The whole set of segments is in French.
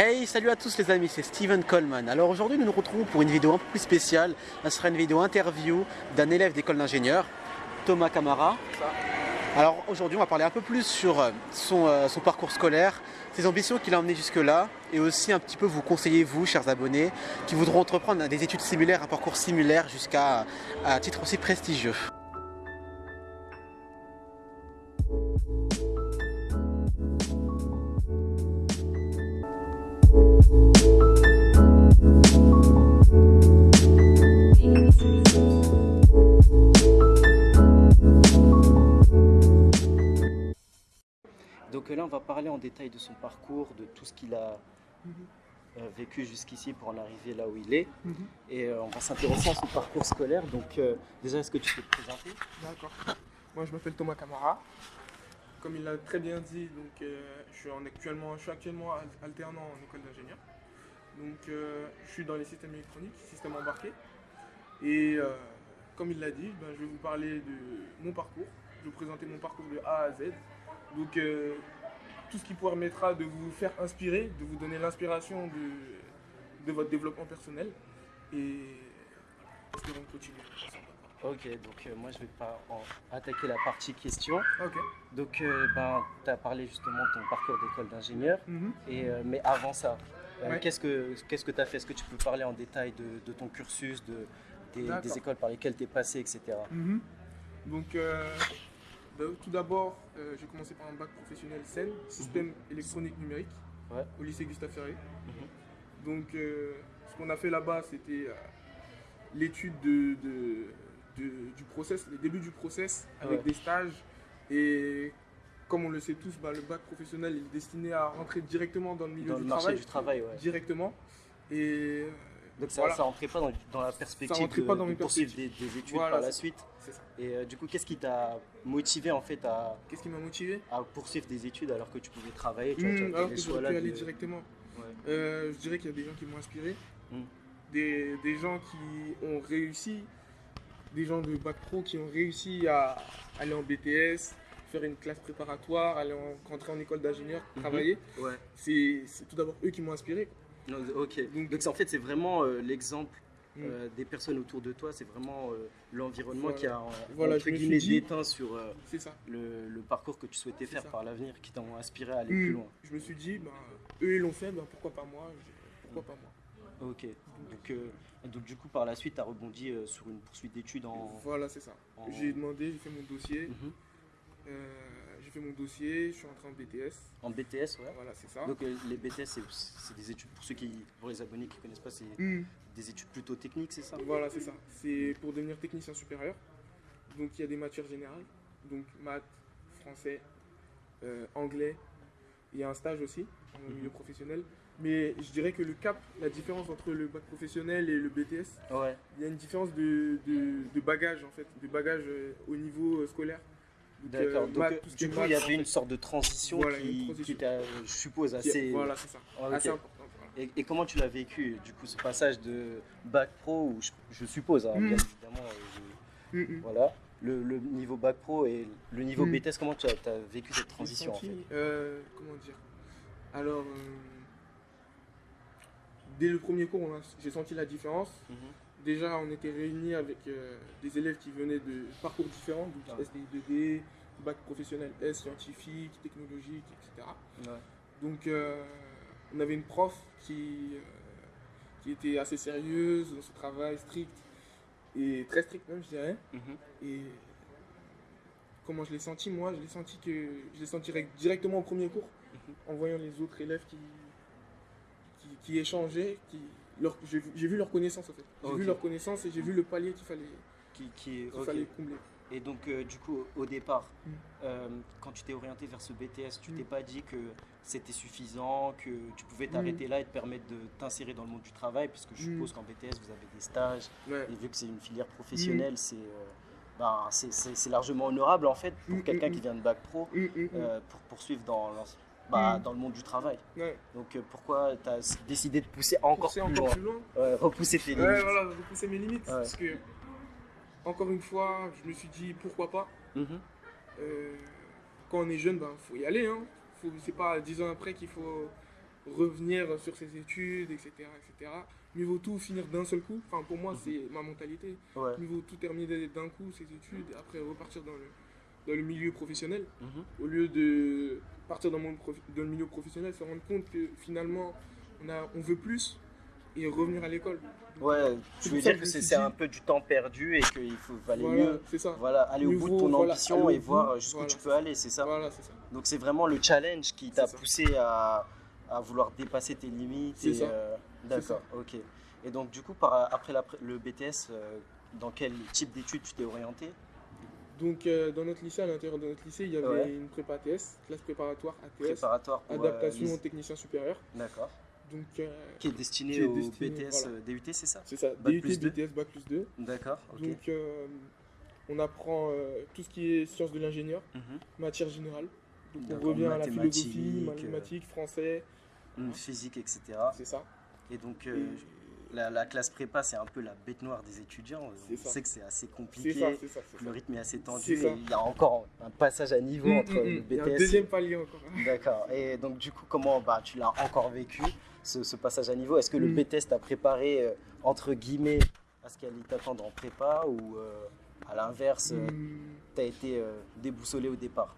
Hey, salut à tous les amis, c'est Steven Coleman. Alors aujourd'hui nous nous retrouvons pour une vidéo un peu plus spéciale. Ce sera une vidéo interview d'un élève d'école d'ingénieur, Thomas Camara. Alors aujourd'hui on va parler un peu plus sur euh, son, euh, son parcours scolaire, ses ambitions qu'il a emmenées jusque-là et aussi un petit peu vous conseiller vous, chers abonnés, qui voudront entreprendre des études similaires, un parcours similaire jusqu'à un titre aussi prestigieux. Donc là, on va parler en détail de son parcours, de tout ce qu'il a euh, vécu jusqu'ici pour en arriver là où il est. Et euh, on va s'intéresser à son parcours scolaire. Donc euh, déjà, est-ce que tu peux te présenter? D'accord. Moi, je m'appelle Thomas Camara. Comme il l'a très bien dit, donc, euh, je, suis en actuellement, alternant en école d'ingénieur. Donc, euh, je suis dans les systèmes électroniques, systèmes embarqués. Et euh, comme il l'a dit, ben, je vais vous parler de mon parcours. Je vais vous présenter mon parcours de A à Z. Donc, tout ce qui permettra de vous faire inspirer, de vous donner l'inspiration de, de votre développement personnel. Et espérons continuer. Ok, donc euh, moi je vais pas en attaquer la partie question. Ok. Donc euh, ben, tu as parlé justement de ton parcours d'école d'ingénieur. Mhm. Et, euh, mais avant ça, Ouais. qu'est-ce que qu'est-ce que tu as fait? Est-ce que tu peux parler en détail de, de ton cursus, de, des, écoles par lesquelles tu es passé, etc. Mhm. Donc, bah, tout d'abord, j'ai commencé par un bac professionnel SEN, système électronique numérique, Ouais. au lycée Gustave Ferré. Mhm. Donc, ce qu'on a fait là-bas, c'était l'étude de, de- de- du process, les débuts du process avec Ouais. des stages. Et comme on le sait tous, bah, le bac professionnel est destiné à rentrer directement dans le milieu Dans du le marché travail, du travail, ouais. directement. Et Donc ça, Voilà. ça rentrait pas dans, dans la perspective de, pas dans de poursuivre des, des études Voilà, par la suite. ça. Et euh, du coup, qu'est-ce qui t'a motivé en fait à, Qu'est-ce qui m'a motivé? à poursuivre des études alors que tu pouvais travailler tu vois, Hmm, alors que pu aller de- directement. Ouais. Euh, je dirais qu'il y a des gens qui m'ont inspiré, Mm. des, des gens qui ont réussi, des gens de bac pro qui ont réussi à aller en BTS, faire une classe préparatoire, aller en, rentrer en école d'ingénieur, Mhm. travailler. Ouais. C'est tout d'abord eux qui m'ont inspiré. Non, ok. Donc- en fait, c'est vraiment euh, l'exemple Mm. euh, des personnes autour de toi. C'est vraiment euh, l'environnement Voilà. qui a Voilà, entre guillemets dit- déteint sur ça. le, le parcours que tu souhaitais faire ça. par l'avenir, qui t'ont inspiré à aller Mm. plus loin. Je me suis dit, ben, eux ils l'ont fait, ben, pourquoi pas moi? Pourquoi pas moi? Ok. Donc, euh, donc du coup, par la suite, tu as rebondi euh, sur une poursuite d'études en. Voilà, c'est ça. en- J'ai demandé, j'ai fait mon dossier. Mhm. euh, j'ai fait mon dossier, je suis entré en BTS. En BTS, ouais. Voilà, c'est ça. Donc les BTS, c'est- des études, pour ceux qui, pour les abonnés qui connaissent pas, c'est Mm. des études plutôt techniques, c'est ça? Voilà, c'est ça. C'est pour devenir technicien supérieur. Donc il y a des matières générales, donc maths, français, anglais. Il y a un stage aussi en Mhm. milieu professionnel. Mais je dirais que le cap, la différence entre le bac professionnel et le BTS, Ouais. il y a une différence de, de, de bagage en fait, de bagage euh, au niveau euh, scolaire. Donc, euh, D'accord. Donc maths, du coup, il y avait une sorte de transition Voilà, qui, transition. qui était, je suppose, assez. Voilà, c'est ça. Ah, ok. Assez important. voilà. Et, et comment tu l'as vécu, du coup, ce passage de bac pro, où je, je suppose, hein, Mm. bien évidemment, je- Mm, mm. voilà, le, le niveau bac pro et le niveau. BTS, comment tu as, vécu cette transition en fait euh, comment dire? Alors, euh, dès le premier cours, j'ai senti la différence. Mhm. Déjà, on était réunis avec euh, des élèves qui venaient de parcours différents, donc Ouais. SDI 2D, bac professionnel S, scientifique, technologique, etc. Ouais. Donc, euh, on avait une prof qui, euh, qui était assez sérieuse dans son travail, strict, et très strict même, je dirais. Mhm. Et comment je l'ai senti, moi, je l'ai senti que je l'ai senti rec- directement au premier cours, Mhm. en voyant les autres élèves qui, qui, échangeaient, qui, leur- j'ai vu- leur connaissance en fait. J'ai vu leur connaissance et j'ai vu le palier qu'il fallait, Qui, qui fallait combler. Et donc, euh, du coup, au départ, Mm. euh, quand tu t'es orienté vers ce BTS, tu Mm. t'es pas dit que c'était suffisant, que tu pouvais Mm. t'arrêter là et te permettre de t'insérer dans le monde du travail, puisque je Mm. suppose qu'en BTS, vous avez des stages, Ouais. et vu que c'est une filière professionnelle, c'est euh, ben, c'est- largement honorable en fait pour Mm, quelqu'un mm, qui vient de bac pro pour poursuivre dans, bah, Mm. dans le monde du travail. Ouais. Donc, euh, pourquoi tu as décidé de pousser encore Pousser plus encore loin plus loin. Ouais, Repousser tes limites. Ouais, voilà, poussé mes limites. Parce que, encore une fois, je me suis dit pourquoi pas. Mhm. Euh, quand on est jeune, ben faut y aller. Hein. C'est pas dix ans après qu'il faut revenir sur ses études, etc., etc. Mieux vaut tout finir d'un seul coup. Enfin, pour moi, c'est ma mentalité. Mieux vaut tout terminer d'un coup, ses études, et après repartir dans le, dans le milieu professionnel. Mhm. Au lieu de partir dans, le dans milieu professionnel, se rendre compte que finalement, on, a, on veut plus et revenir à l'école. Ouais, tu veux dire que c'est un peu du temps perdu et qu'il faut valait Voilà, mieux c'est ça. voilà, aller au bout de ton voilà, ambition aller et voir jusqu'où voilà, tu peux aller, c'est ça Voilà, c'est ça. Donc c'est vraiment le challenge qui t'a poussé à, à vouloir dépasser tes limites. Euh, D'accord, ok. Et donc du coup, par, après la le BTS, euh, dans quel type d'études tu t'es orienté? Donc, euh, dans notre lycée, à l'intérieur de notre lycée, il y avait Ouais. une prépa ATS, classe préparatoire ATS, Préparatoire pour euh, adaptation les- au technicien supérieur. D'accord. Donc, euh, Qui est destiné Qui est au destiné, BTS, voilà. euh, DUT, c'est ça c'est ça, Bac DUT, plus. BTS, Bac plus 2. D'accord. Donc, euh, on apprend euh, tout ce qui est sciences de l'ingénieur, Mhm. matière générale. Donc, on revient à la philosophie, euh, mathématiques, français, Hum, Physique, etc. c'est ça. Et donc euh, Et la, la classe prépa, c'est un peu la bête noire des étudiants. C'est On ça. sait que c'est assez C'est compliqué. ça, c'est ça. c'est Le rythme est assez C'est tendu ça. et il y a encore un passage à niveau Hum, entre hum, le hum. Il y a un BTS. deuxième palier encore. D'accord. Et donc du coup, comment bah, tu l'as encore vécu ce, ce passage à niveau? Est-ce que le Mm. BTS t'a préparé euh, entre guillemets à ce qu'il allait t'attendre en prépa ou euh, à l'inverse, euh, Hum, t'as été euh, déboussolé au départ?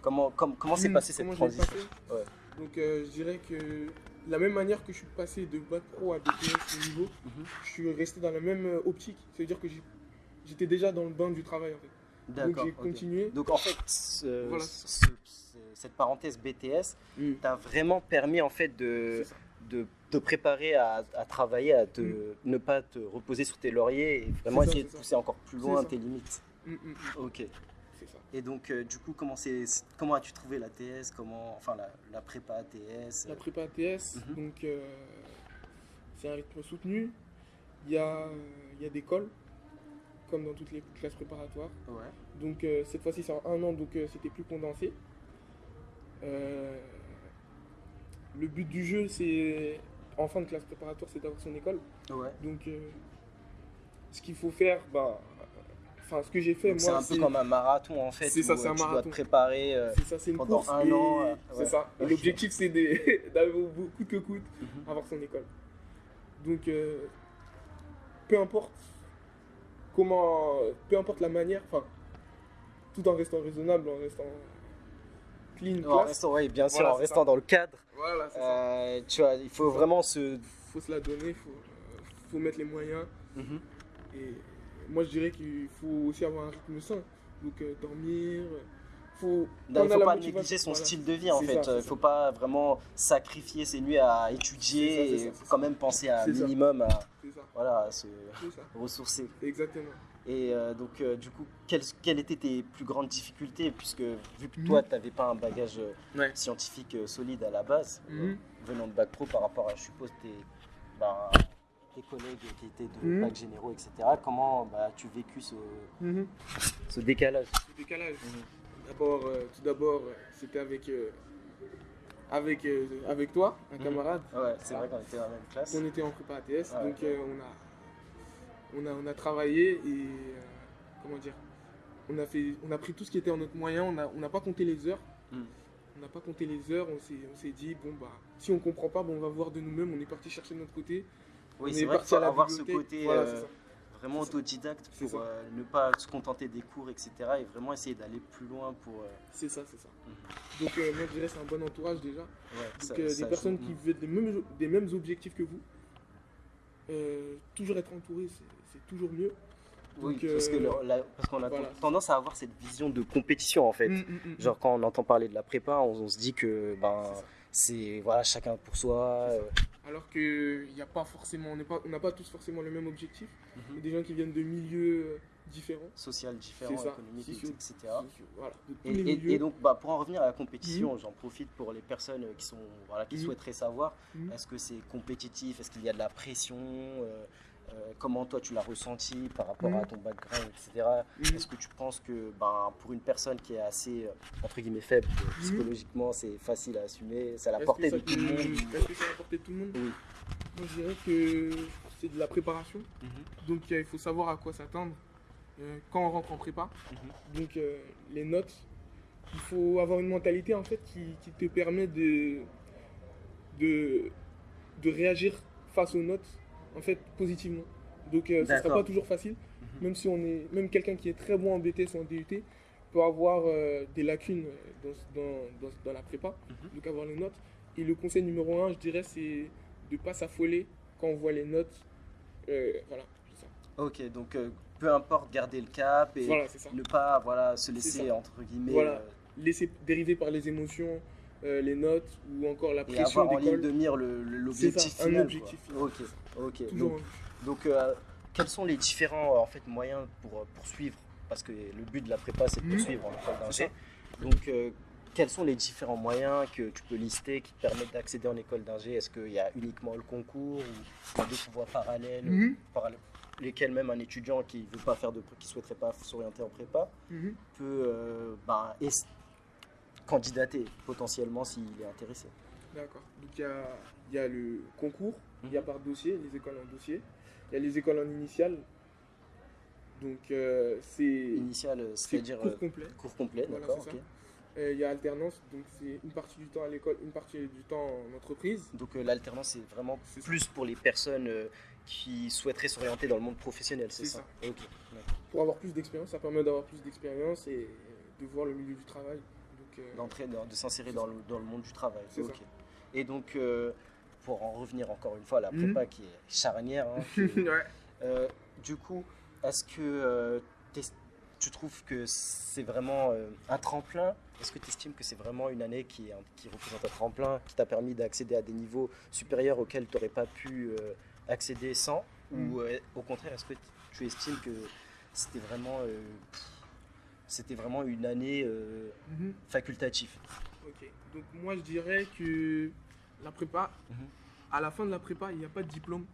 Comment com- comment s'est passée cette transition? passé Ouais. Donc, euh, je dirais que la même manière que je suis passé de bac pro à BTS au niveau, Mhm. je suis resté dans la même euh, optique. C'est-à-dire que j'étais déjà dans le bain du travail en fait. Donc j'ai continué. Donc en fait, ce- Voilà. ce- ce- cette parenthèse BTS t'a vraiment permis en fait de, de te préparer à, à travailler, à te, ne pas te reposer sur tes lauriers et vraiment Mm. Ça, essayer de ça. pousser encore plus loin tes limites. Hum, hum, Ok. Et donc euh, du coup, comment, comment as-tu trouvé la TS comment, Enfin la, la prépa ATS La prépa ATS, Mhm. donc euh, c'est un rythme soutenu. Il y a, il y a des cols, comme dans toutes les classes préparatoires. Ouais. Donc euh, cette fois-ci c'est en un an, donc c'était plus condensé. Le but du jeu, c'est en fin de classe préparatoire, c'est d'avoir son école. Ouais. Donc ce qu'il faut faire, bah, enfin ce que j'ai fait Donc, c'est moi, un peu comme un marathon en fait. c'est ça, c'est euh, un tu dois marathon. te préparer. euh, ça, une pendant course. un et- an, euh, c'est ouais. ça. Ok. l'objectif c'est d'aller au bout coûte que coûte mhm. avoir son école. Donc, euh, peu importe comment, peu importe la manière, enfin, tout en restant raisonnable, en restant clean, En restant, ouais, bien sûr, Voilà, en restant ça. dans le cadre. Voilà, ça. euh, tu vois, il faut vraiment se. Faut se la donner, faut, euh, faut mettre les moyens. Mhm. Et moi, je dirais qu'il faut aussi avoir un rythme sain. Donc, euh, dormir. euh, Faut, Non, il a faut pas négliger son voilà. style de vie en fait. ça, Il ne ça. faut pas vraiment sacrifier ses nuits à étudier ça, et quand même penser à un minimum à, voilà, à se ressourcer. Exactement. Et euh, donc, euh, du coup, quelles, quelles étaient tes plus grandes difficultés? Puisque vu que toi, tu n'avais pas un bagage euh, Ouais. scientifique euh, solide à la base, euh, Mhm. venant de bac pro par rapport à, je suppose, tes, bah, tes collègues qui étaient de Mhm. bac généraux, etc. Comment bah, as-tu vécu ce, Mhm. ce décalage. Mhm. D'abord, euh, tout d'abord, c'était avec, euh, avec, euh, avec toi, un Mhm. camarade. Ouais, c'est vrai qu'on était dans la même classe. On était en prépa ATS, Ouais. donc euh, on, a, on, a, on a travaillé et euh, comment dire, on a, fait, on a pris tout ce qui était en notre moyen, on n'a on n'a pas compté les heures. Mm. On n'a pas compté les heures, on s'est on s'est dit, bon bah, si on comprend pas, bon, on va voir de nous-mêmes, on est parti chercher de notre côté. Oui, c'est est vrai qu'il faut avoir ce côté Voilà, euh, vraiment autodidacte pour euh, ne pas se contenter des cours, etc. Et vraiment essayer d'aller plus loin pour. euh, C'est ça, c'est ça. Mhm. Donc moi je dirais c'est un bon entourage déjà. ouais, Donc ça- ça des personnes joue. qui veulent des mêmes, des mêmes objectifs que vous. Toujours être entouré, c'est- toujours mieux. Oui, parce que le- la- parce qu'on a voilà. tendance à avoir cette vision de compétition en fait. Mm, mm, mm. Genre quand on entend parler de la prépa, on, on se dit que ben C'est voilà chacun pour soi. Euh, Alors n'y a pas forcément, on n'est pas- on n'a pas tous forcément le même objectif. Mhm. des gens qui viennent de milieux euh, différents. social différent, ça, économique, sociaux, etc. Voilà, Et, donc bah, pour en revenir à la compétition, j'en profite pour les personnes qui sont voilà qui Mhm. souhaiteraient savoir Mhm. est-ce que c'est compétitif, est-ce qu'il y a de la pression, euh, euh, comment toi tu l'as ressenti par rapport à Mhm. ton background, etc. Mhm. Est-ce que tu penses que ben, pour une personne qui est assez, euh, entre guillemets, faible, euh, psychologiquement, c'est facile à assumer à la que de ça tout le monde Est-ce que c'est à la portée de tout le monde Oui. Moi je dirais que c'est de la préparation. Mhm. Donc euh, il faut savoir à quoi s'attendre euh, quand on rentre en prépa. Mhm. Donc euh, les notes, il faut avoir une mentalité en fait qui, qui te permet de, de, de réagir face aux notes, en fait, positivement. Donc, euh, ça ne sera pas toujours facile, Mhm. même si on est, même quelqu'un qui est très bon en BTS ou en DUT peut avoir euh, des lacunes dans, dans, dans, dans la prépa, Mhm. donc avoir les notes. Et le conseil numéro un, je dirais, c'est de ne pas s'affoler quand on voit les notes. Euh, voilà, ça. Ok, donc euh, peu importe, garder le cap et Voilà, ne pas voilà, se laisser, entre guillemets, Voilà. euh, Laisser dériver par les émotions, euh, les notes ou encore la et pression avoir en ligne de mire l'objectif un final. objectif. Ok, ok. Toujours Donc, donc, euh, quels sont les différents euh, en fait, moyens pour poursuivre Parce que le but de la prépa, c'est de Mhm. poursuivre en école d'ingé. Donc, euh, quels sont les différents moyens que tu peux lister qui te permettent d'accéder en école d'ingé? Est-ce qu'il y a uniquement le concours ou d'autres voies parallèles? Mhm. par lesquelles même un étudiant qui veut pas faire de qui souhaiterait pas s'orienter en prépa Mhm. peut euh, es- candidater potentiellement s'il est intéressé. D'accord. Donc il y a, y a le concours, il y a Mhm. par dossier, les écoles en dossier. Il y a les écoles en initiale. Donc euh, c'est Initial, c'est c'est-à-dire cours euh, complet. cours complet, Voilà, d'accord. Euh, il y a alternance, donc c'est une partie du temps à l'école, une partie du temps en entreprise. Donc euh, l'alternance, c'est vraiment ça. plus pour les personnes qui souhaiteraient s'orienter dans le monde professionnel, c'est ça? Pour avoir plus d'expérience, ça permet d'avoir plus d'expérience et de voir le milieu du travail. D'entrer, de s'insérer dans dans le monde du travail. Et donc, euh, pour en revenir encore une fois à la Mhm. prépa qui est charnière, hein, qui est- ouais. Euh, du coup, est-ce que euh, tu trouves que c'est vraiment un tremplin? Est-ce que tu estimes que c'est vraiment une année qui, qui représente un tremplin, qui t'a permis d'accéder à des niveaux supérieurs auxquels tu n'aurais pas pu accéder sans? Mhm. Ou euh, au contraire, est-ce que tu estimes que c'était vraiment, euh, pff, c'était vraiment une année euh, Mhm. facultative Ok. Donc moi je dirais que la prépa, Mhm. à la fin de la prépa, il n'y a pas de diplôme,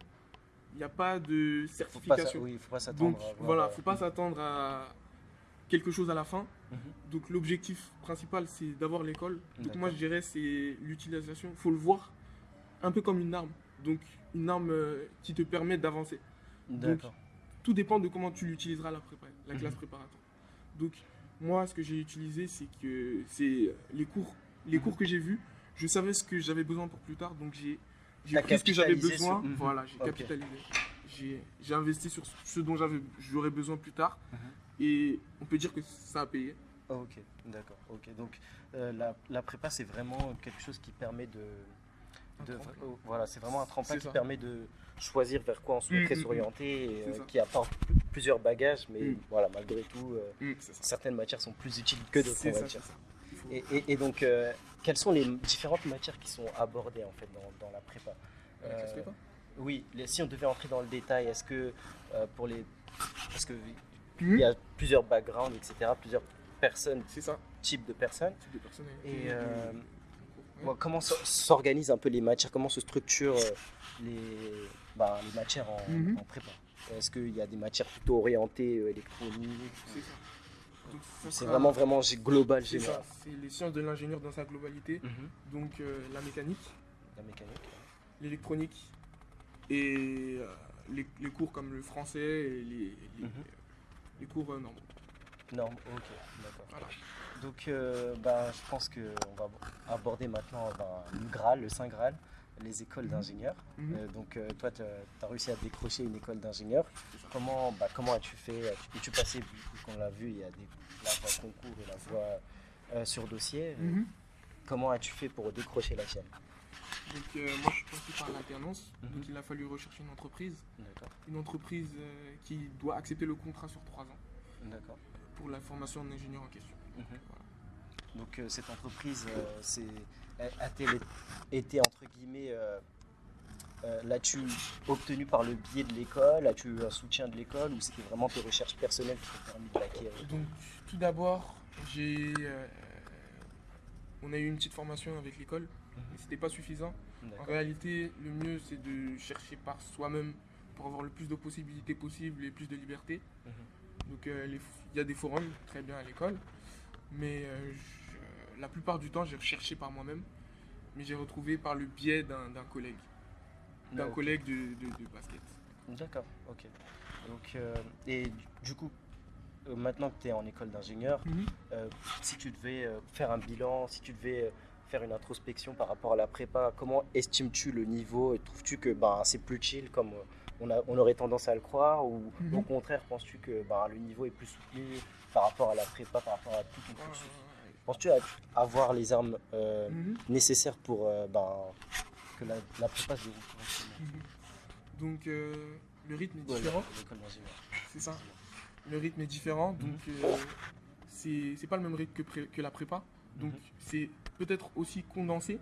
il n'y a pas de faut pas, certification. Oui, faut pas s'attendre Donc à voilà, euh, faut pas s'attendre à quelque chose à la fin. Mhm. Donc l'objectif principal c'est d'avoir l'école. Donc moi je dirais c'est l'utilisation. Il faut le voir un peu comme une arme. Donc une arme euh, qui te permet d'avancer. D'accord. Tout dépend de comment tu l'utiliseras la prépa, la classe préparatoire. Donc moi ce que j'ai utilisé c'est que c'est les cours, les cours que j'ai vus. Je savais ce que j'avais besoin pour plus tard. Donc j'ai pris ce que j'avais capitalisé besoin. sur-. Voilà, j'ai capitalisé. J'ai investi sur ce dont j'aurais besoin plus tard. Mhm. Et on peut dire que ça a payé. Ah, ok, d'accord. Ok, donc euh, la, la prépa c'est vraiment quelque chose qui permet de, de- voilà, c'est vraiment un tremplin qui ça. permet de choisir vers quoi on souhaiterait Mm, mm, s'orienter, C'est euh, qui apporte plusieurs bagages, mais Mm. voilà, malgré tout, euh, certaines matières sont plus utiles que d'autres, faut- Et, et- et donc, euh, quelles sont les différentes matières qui sont abordées en fait dans, dans la prépa? La Euh, prépa? Oui, les- si on devait entrer dans le détail, est-ce que pour les, parce que il y a plusieurs backgrounds, etc., plusieurs personnes, ça. types de personnes. Type de. Et. Bon, comment s'organisent un peu les matières? Comment se structurent euh, les, bah, les matières en, Mhm. en prépa? Est-ce qu'il y a des matières plutôt orientées euh, électroniques C'est vraiment vraiment global, C'est général. ça. C'est les sciences de l'ingénieur dans sa globalité. Mhm. Donc euh, la mécanique, La mécanique. l'électronique et euh, les, les cours comme le français et les, les, Mhm. les cours euh, normaux. Non, ok, d'accord. Voilà. Donc, euh, bah, je pense qu'on va aborder maintenant bah, le Graal, le Saint Graal, les écoles Mhm. d'ingénieurs. Mhm. Euh, donc, euh, toi, tu as réussi à décrocher une école d'ingénieur. Comment, bah, comment as-tu fait es-tu passé, vu qu'on l'a vu, il y a des, la voie concours et la voie euh, sur dossier. Euh, Mhm. Comment as-tu fait pour décrocher la tienne Donc euh, moi je suis passé par l'alternance, donc il a fallu rechercher une entreprise, D'accord. une entreprise euh, qui doit accepter le contrat sur trois ans D'accord. pour la formation en ingénieur en question. Mhm. Voilà. Donc euh, cette entreprise, euh, a-t-elle été entre guillemets, euh, euh, l'as-tu obtenue par le biais de l'école? As-tu eu un soutien de l'école? Ou c'était vraiment tes recherches personnelles qui t'ont permis de l'acquérir? Donc tout d'abord j'ai euh, on a eu une petite formation avec l'école, mais c'était pas suffisant. En réalité, le mieux c'est de chercher par soi-même pour avoir le plus de possibilités possibles et plus de liberté. Mhm. Donc euh, il y a des forums très bien à l'école, mais euh, je- la plupart du temps j'ai recherché par moi-même, mais j'ai retrouvé par le biais d'un d'un collègue, d'un Ah, collègue de, de- de basket. D'accord, ok. Donc, euh, et du- coup, euh, maintenant que tu es en école d'ingénieur, euh, si tu devais faire un bilan, si tu devais faire une introspection par rapport à la prépa, comment estimes-tu le niveau Trouves-tu que ben, c'est plus chill comme on, a, on, aurait tendance à le croire Ou au Mhm. contraire, penses-tu que ben, le niveau est plus soutenu par rapport à la prépa, par rapport à tout ton cursus? Penses-tu à- avoir les armes euh, Mhm. nécessaires pour euh, ben, que la, la prépa se déroule correctement? Mhm. Donc euh, le rythme est différent, c'est ça. Le rythme est différent, donc euh, c'est pas le même rythme que, pré- que la prépa. Donc c'est peut-être aussi condensé,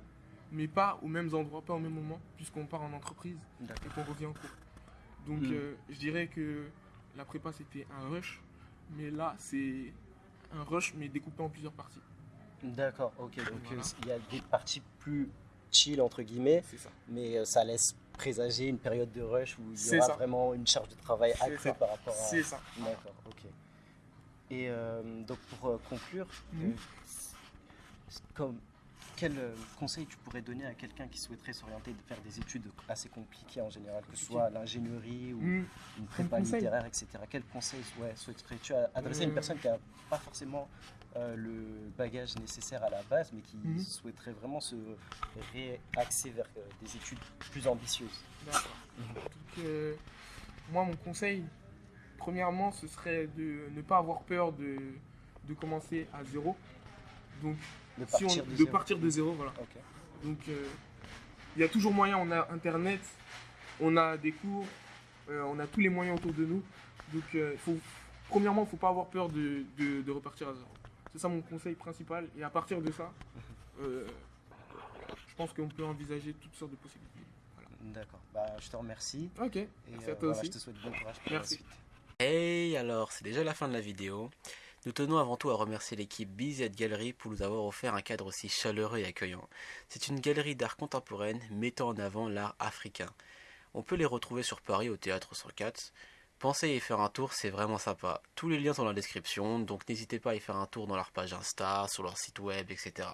mais pas aux mêmes endroits, pas au même moment, puisqu'on part en entreprise et qu'on revient en cours. Donc Mhm. euh, je dirais que la prépa c'était un rush, mais là c'est un rush mais découpé en plusieurs parties. D'accord, ok. Donc Voilà. euh, il y a des parties plus chill, entre guillemets, ça. mais euh, ça laisse présager une période de rush où il y aura ça. vraiment une charge de travail accrue ça. par rapport à... C'est ça. D'accord, ok. Et euh, donc pour conclure, euh, c- comme, quel euh, conseil tu pourrais donner à quelqu'un qui souhaiterait s'orienter de faire des études assez compliquées en général, que ce soit l'ingénierie ou Mhm. une prépa littéraire, etc. Quel conseil ouais, souhaiterais-tu adresser à une Euh. personne qui n'a pas forcément euh, le bagage nécessaire à la base, mais qui Mhm. souhaiterait vraiment se réaxer vers euh, des études plus ambitieuses? D'accord. Donc, euh, moi, mon conseil, premièrement, ce serait de ne pas avoir peur de, de commencer à zéro. Donc, De si on- partir de, de, zéro. partir de zéro, voilà. Donc, euh, il y a toujours moyen. On a Internet, on a des cours, euh, on a tous les moyens autour de nous. Donc, euh, faut, premièrement, il ne faut pas avoir peur de, de- de repartir à zéro. C'est ça mon conseil principal. Et à partir de ça, euh, je pense qu'on peut envisager toutes sortes de possibilités. D'accord. Bah, je te remercie. Ok, Et merci euh, à toi voilà, aussi. je te souhaite bon courage pour Merci. la suite. Hey, alors, c'est déjà la fin de la vidéo. Nous tenons avant tout à remercier l'équipe BZ Gallery pour nous avoir offert un cadre aussi chaleureux et accueillant. C'est une galerie d'art contemporaine mettant en avant l'art africain. On peut les retrouver sur Paris au théâtre 104. Pensez à y faire un tour, c'est vraiment sympa. Tous les liens sont dans la description, donc n'hésitez pas à y faire un tour dans leur page Insta, sur leur site web, etc.